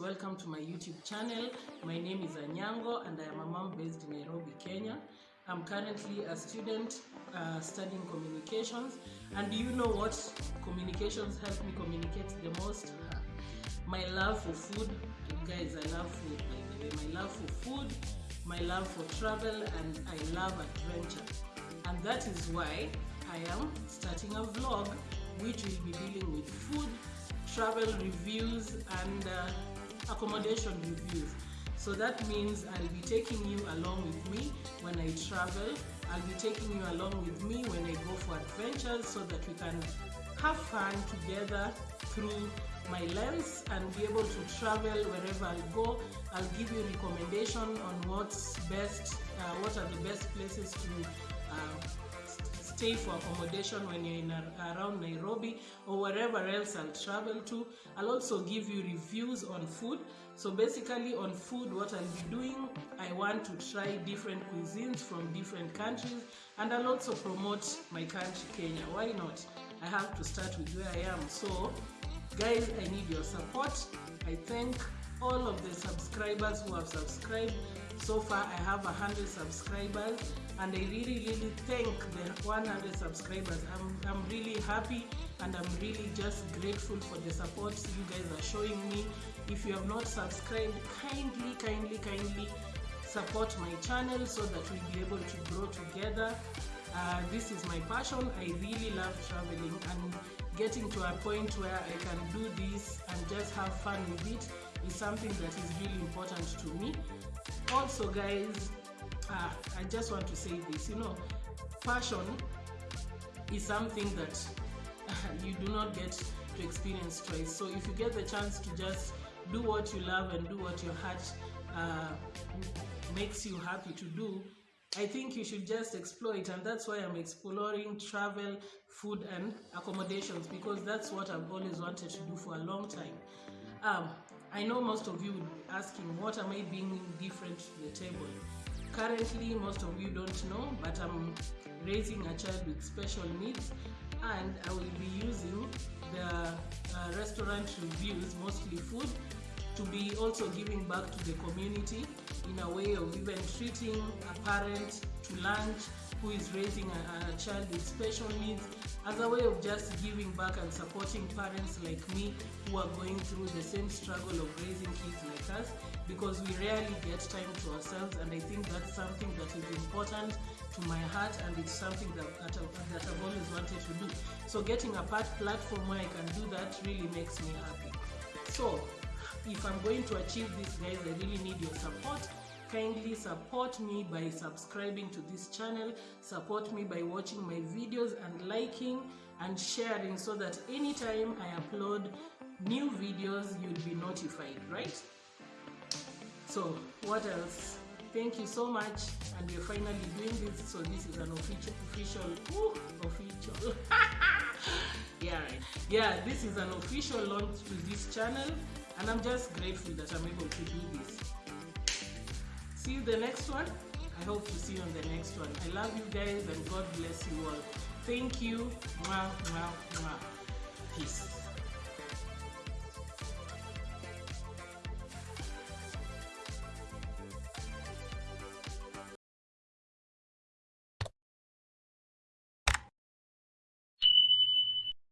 Welcome to my YouTube channel. My name is Anyango and I am a mom based in Nairobi, Kenya. I'm currently a student uh, studying communications. And do you know what communications help me communicate the most? My love for food. Guys, I love food by the way. My love for food, my love for travel, and I love adventure. And that is why I am starting a vlog which will be dealing with food, travel reviews, and uh, accommodation reviews. So that means I'll be taking you along with me when I travel. I'll be taking you along with me when I go for adventures so that we can have fun together through my lens and be able to travel wherever I go. I'll give you recommendation on what's best, uh, what are the best places to uh, stay for accommodation when you're in around Nairobi or wherever else I'll travel to. I'll also give you reviews on food. So basically on food, what I'll be doing, I want to try different cuisines from different countries and I'll also promote my country, Kenya. Why not? I have to start with where I am. So guys, I need your support. I thank all of the subscribers who have subscribed. So far, I have 100 subscribers and I really really thank the 100 subscribers. I'm, I'm really happy and I'm really just grateful for the support you guys are showing me. If you have not subscribed kindly kindly kindly support my channel so that we'll be able to grow together. Uh, this is my passion. I really love traveling and getting to a point where I can do this and just have fun with it is something that is really important to me. Also guys uh, I just want to say this you know passion is something that you do not get to experience twice so if you get the chance to just do what you love and do what your heart uh, makes you happy to do I think you should just explore it, and that's why I'm exploring travel, food, and accommodations because that's what I've always wanted to do for a long time. Um, I know most of you would be asking, what am I bringing different to the table? Currently, most of you don't know, but I'm raising a child with special needs, and I will be using the uh, restaurant reviews, mostly food, to be also giving back to the community in a way of even treating a parent to lunch who is raising a, a, child with special needs as a way of just giving back and supporting parents like me who are going through the same struggle of raising kids like us because we rarely get time to ourselves and I think that's something that is important to my heart and it's something that, that, that I've always wanted to do. So getting a part platform where I can do that really makes me happy. So if I'm going to achieve this guys I really need your support kindly support me by subscribing to this channel support me by watching my videos and liking and sharing so that anytime I upload new videos you'll be notified right? So what else? Thank you so much and we're finally doing this. So this is an official official ooh, official. Yeah yeah this is an official launch to this channel and I'm just grateful that I'm able to do this. See you the next one. I hope to see you on the next one. I love you guys and God bless you all. Thank you. Mwah, mwah, mwah. Peace.